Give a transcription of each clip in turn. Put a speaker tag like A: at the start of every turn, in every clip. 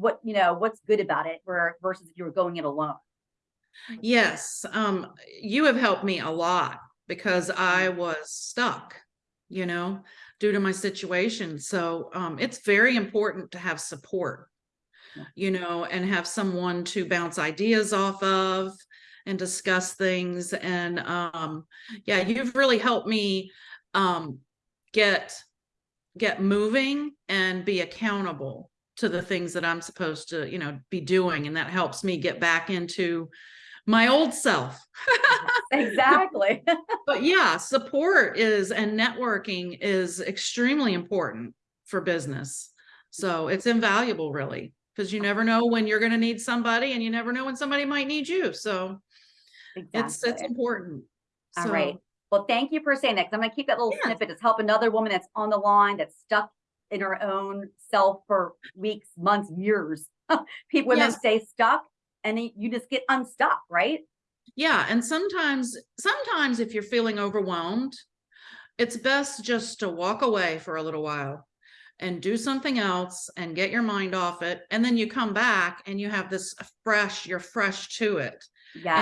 A: what, you know, what's good about it where versus if you were going it alone?
B: Yes, um, you have helped me a lot because I
A: Mm-hmm.
B: was stuck, you know, due to my situation. So, um, it's very important to have support, you know, and have someone to bounce ideas off of and discuss things. And, um, yeah, you've really helped me, um, get, get moving and be accountable to the things that I'm supposed to, you know, be doing. And that helps me get back into my old self.
A: Exactly.
B: But yeah, support is and networking is extremely important for business. So it's invaluable really, because you never know when you're going to need somebody and you never know when somebody might need you. So it's it's important.
A: All
B: So,
A: right. Well, thank you for saying that. Cause I'm gonna keep that little
B: Yeah.
A: snippet to help another woman that's on the line that's stuck in our own self for weeks, months, years. People women
B: Yes.
A: stay stuck and you just get unstuck, right?
B: Yeah, and sometimes sometimes if you're feeling overwhelmed, it's best just to walk away for a little while and do something else and get your mind off it and then you come back and you have this fresh you're fresh to it.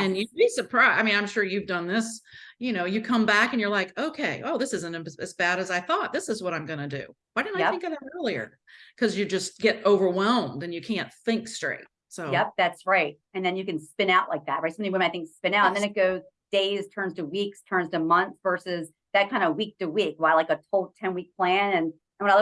B: And you'd be surprised. I mean, I'm sure you've done this. You know, you come back and you're like, okay, oh, this isn't as bad as I thought. This is what I'm going to do. Why didn't I think of that earlier? Because you just get overwhelmed and you can't think straight. So,
A: Yep, that's right. And then you can spin out like that, right? So many women I think spin out and then it goes days, turns to weeks, turns to months versus that kind of week to week. While like a whole 10 week plan and